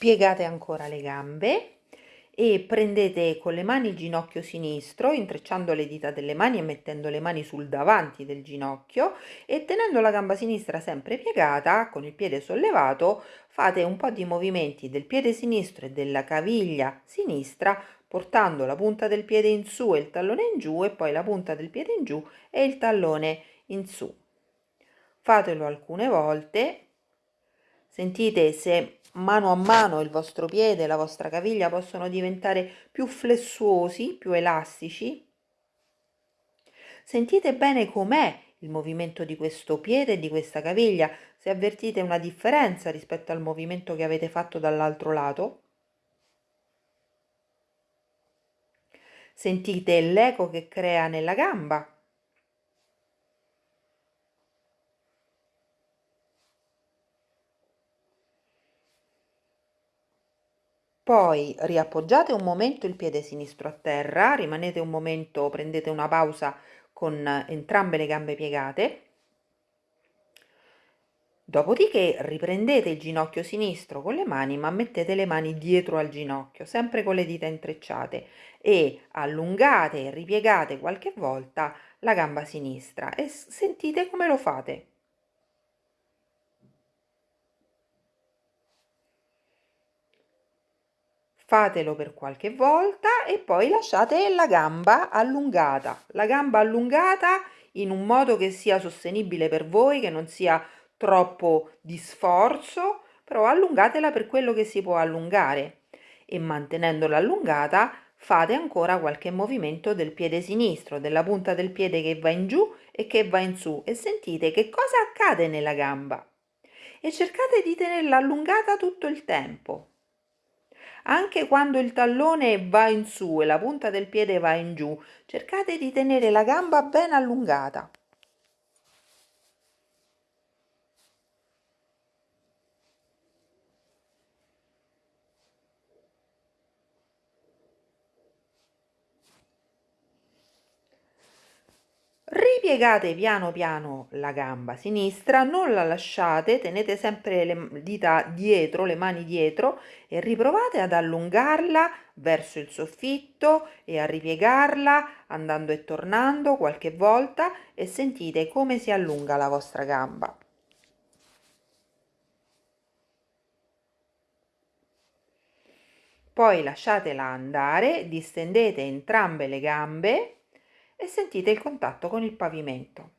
piegate ancora le gambe e prendete con le mani il ginocchio sinistro, intrecciando le dita delle mani e mettendo le mani sul davanti del ginocchio e tenendo la gamba sinistra sempre piegata, con il piede sollevato, fate un po' di movimenti del piede sinistro e della caviglia sinistra, portando la punta del piede in su e il tallone in giù e poi la punta del piede in giù e il tallone in su. Fatelo alcune volte Sentite se mano a mano il vostro piede e la vostra caviglia possono diventare più flessuosi, più elastici. Sentite bene com'è il movimento di questo piede e di questa caviglia, se avvertite una differenza rispetto al movimento che avete fatto dall'altro lato. Sentite l'eco che crea nella gamba. Poi riappoggiate un momento il piede sinistro a terra, rimanete un momento, prendete una pausa con entrambe le gambe piegate. Dopodiché riprendete il ginocchio sinistro con le mani, ma mettete le mani dietro al ginocchio, sempre con le dita intrecciate e allungate e ripiegate qualche volta la gamba sinistra e sentite come lo fate. Fatelo per qualche volta e poi lasciate la gamba allungata. La gamba allungata in un modo che sia sostenibile per voi che non sia troppo di sforzo però allungatela per quello che si può allungare. E mantenendola allungata fate ancora qualche movimento del piede sinistro della punta del piede che va in giù e che va in su e sentite che cosa accade nella gamba. E cercate di tenerla allungata tutto il tempo anche quando il tallone va in su e la punta del piede va in giù, cercate di tenere la gamba ben allungata. Ripiegate piano piano la gamba sinistra non la lasciate tenete sempre le dita dietro le mani dietro e riprovate ad allungarla verso il soffitto e a ripiegarla andando e tornando qualche volta e sentite come si allunga la vostra gamba. Poi lasciatela andare distendete entrambe le gambe e sentite il contatto con il pavimento.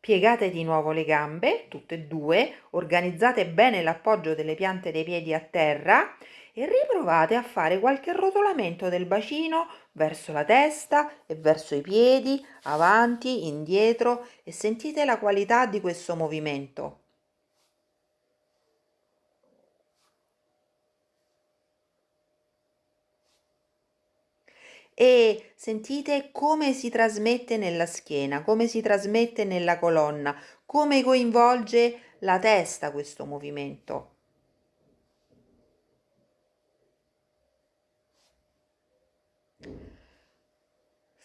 Piegate di nuovo le gambe, tutte e due, organizzate bene l'appoggio delle piante dei piedi a terra e riprovate a fare qualche rotolamento del bacino verso la testa e verso i piedi, avanti, indietro e sentite la qualità di questo movimento. E sentite come si trasmette nella schiena, come si trasmette nella colonna, come coinvolge la testa questo movimento.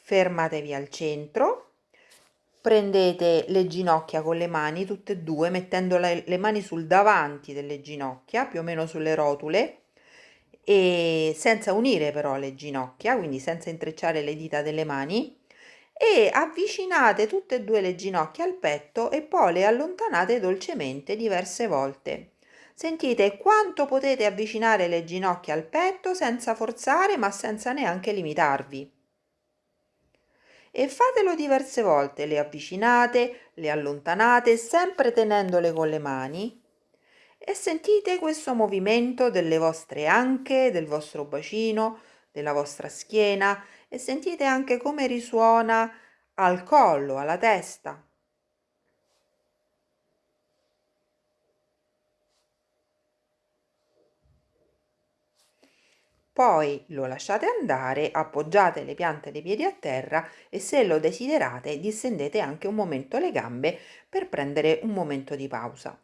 Fermatevi al centro, prendete le ginocchia con le mani, tutte e due, mettendo le, mani sul davanti delle ginocchia, più o meno sulle rotule, e senza unire però le ginocchia, quindi senza intrecciare le dita delle mani e avvicinate tutte e due le ginocchia al petto e poi le allontanate dolcemente diverse volte. Sentite quanto potete avvicinare le ginocchia al petto senza forzare ma senza neanche limitarvi. E fatelo diverse volte, le avvicinate, le allontanate, sempre tenendole con le mani e sentite questo movimento delle vostre anche, del vostro bacino, della vostra schiena e sentite anche come risuona al collo, alla testa. Poi lo lasciate andare, appoggiate le piante dei piedi a terra e se lo desiderate distendete anche un momento le gambe per prendere un momento di pausa.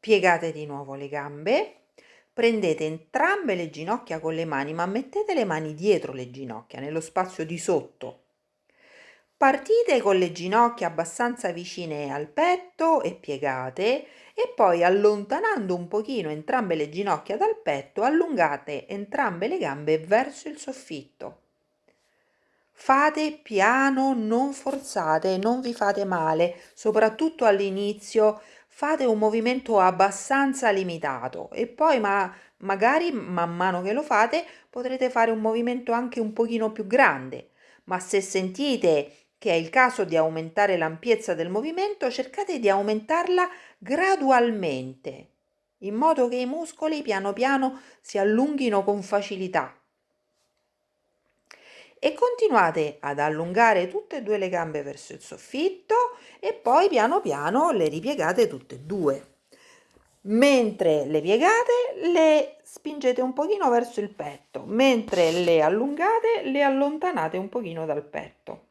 Piegate di nuovo le gambe, prendete entrambe le ginocchia con le mani, ma mettete le mani dietro le ginocchia, nello spazio di sotto. Partite con le ginocchia abbastanza vicine al petto e piegate e poi allontanando un pochino entrambe le ginocchia dal petto, allungate entrambe le gambe verso il soffitto. Fate piano, non forzate, non vi fate male, soprattutto all'inizio fate un movimento abbastanza limitato e poi ma magari man mano che lo fate potrete fare un movimento anche un pochino più grande, ma se sentite che è il caso di aumentare l'ampiezza del movimento, cercate di aumentarla gradualmente, in modo che i muscoli piano piano si allunghino con facilità. E continuate ad allungare tutte e due le gambe verso il soffitto e poi piano piano le ripiegate tutte e due. Mentre le piegate le spingete un pochino verso il petto, mentre le allungate le allontanate un pochino dal petto.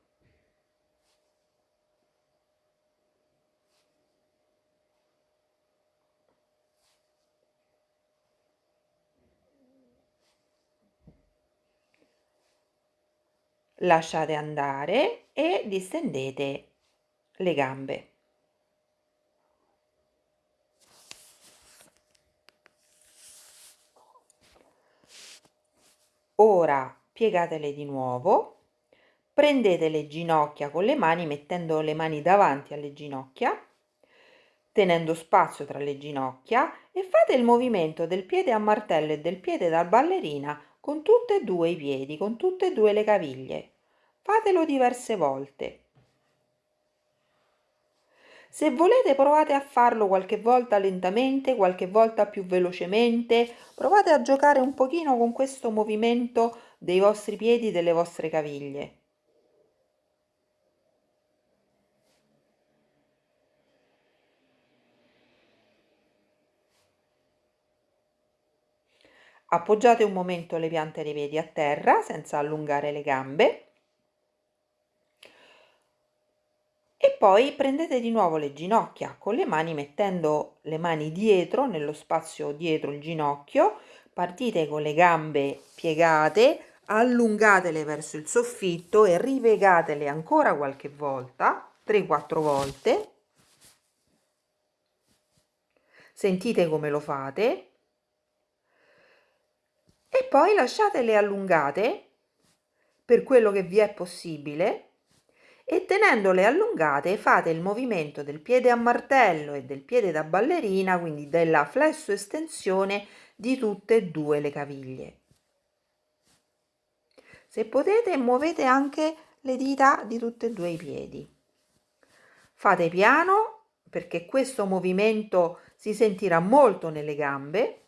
Lasciate andare e distendete le gambe. Ora piegatele di nuovo, prendete le ginocchia con le mani mettendo le mani davanti alle ginocchia, tenendo spazio tra le ginocchia e fate il movimento del piede a martello e del piede da ballerina con tutti e due i piedi, con tutte e due le caviglie. Fatelo diverse volte. Se volete provate a farlo qualche volta lentamente, qualche volta più velocemente, provate a giocare un pochino con questo movimento dei vostri piedi, delle vostre caviglie. Appoggiate un momento le piante dei piedi a terra senza allungare le gambe. E poi prendete di nuovo le ginocchia con le mani mettendo le mani dietro nello spazio dietro il ginocchio. Partite con le gambe piegate allungatele verso il soffitto e ripiegatele ancora qualche volta 3-4 volte. Sentite come lo fate e poi lasciatele allungate per quello che vi è possibile e tenendole allungate fate il movimento del piede a martello e del piede da ballerina, quindi della flesso estensione di tutte e due le caviglie. Se potete muovete anche le dita di tutti e due i piedi. Fate piano perché questo movimento si sentirà molto nelle gambe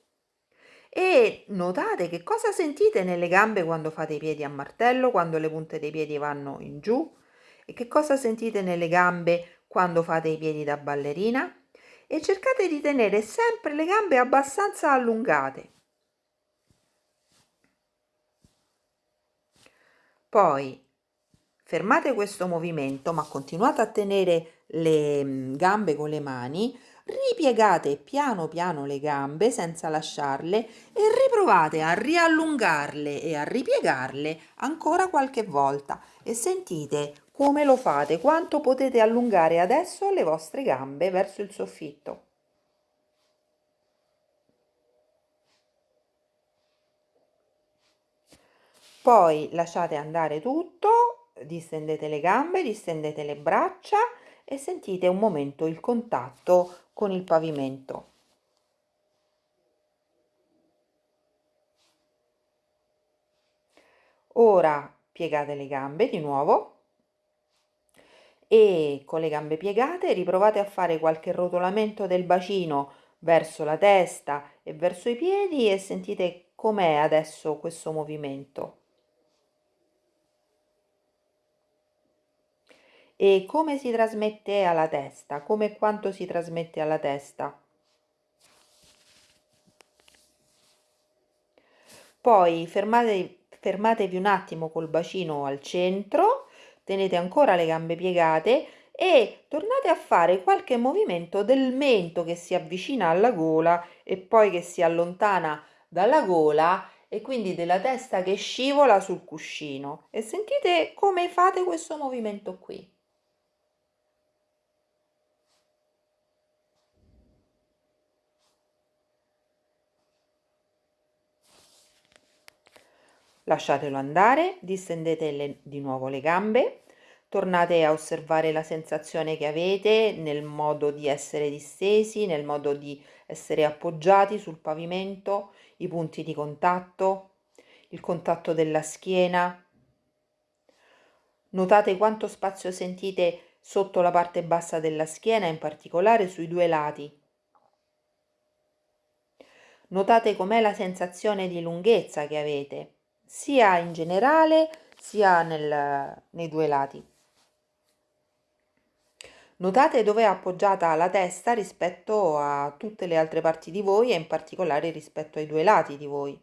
e notate che cosa sentite nelle gambe quando fate i piedi a martello, quando le punte dei piedi vanno in giù, e che cosa sentite nelle gambe quando fate i piedi da ballerina? E cercate di tenere sempre le gambe abbastanza allungate. Poi fermate questo movimento ma continuate a tenere le mm, gambe con le mani ripiegate piano piano le gambe senza lasciarle e riprovate a riallungarle e a ripiegarle ancora qualche volta e sentite come lo fate, quanto potete allungare adesso le vostre gambe verso il soffitto. Poi lasciate andare tutto, distendete le gambe, distendete le braccia e sentite un momento il contatto con il pavimento. Ora piegate le gambe di nuovo e con le gambe piegate riprovate a fare qualche rotolamento del bacino verso la testa e verso i piedi e sentite com'è adesso questo movimento. E come si trasmette alla testa, come quanto si trasmette alla testa. Poi fermate, fermatevi un attimo col bacino al centro tenete ancora le gambe piegate e tornate a fare qualche movimento del mento che si avvicina alla gola e poi che si allontana dalla gola e quindi della testa che scivola sul cuscino e sentite come fate questo movimento qui. Lasciatelo andare, distendete le, di nuovo le gambe, tornate a osservare la sensazione che avete nel modo di essere distesi, nel modo di essere appoggiati sul pavimento, i punti di contatto, il contatto della schiena. Notate quanto spazio sentite sotto la parte bassa della schiena, in particolare sui due lati. Notate com'è la sensazione di lunghezza che avete sia in generale sia nel, nei due lati. Notate dove è appoggiata la testa rispetto a tutte le altre parti di voi e in particolare rispetto ai due lati di voi.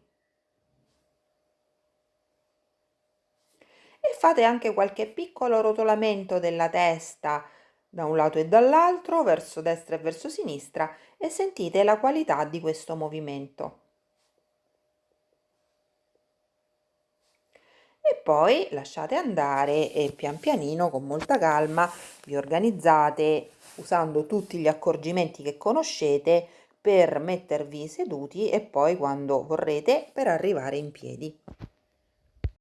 E fate anche qualche piccolo rotolamento della testa da un lato e dall'altro, verso destra e verso sinistra e sentite la qualità di questo movimento. E poi lasciate andare e pian pianino con molta calma vi organizzate usando tutti gli accorgimenti che conoscete per mettervi seduti e poi quando vorrete per arrivare in piedi.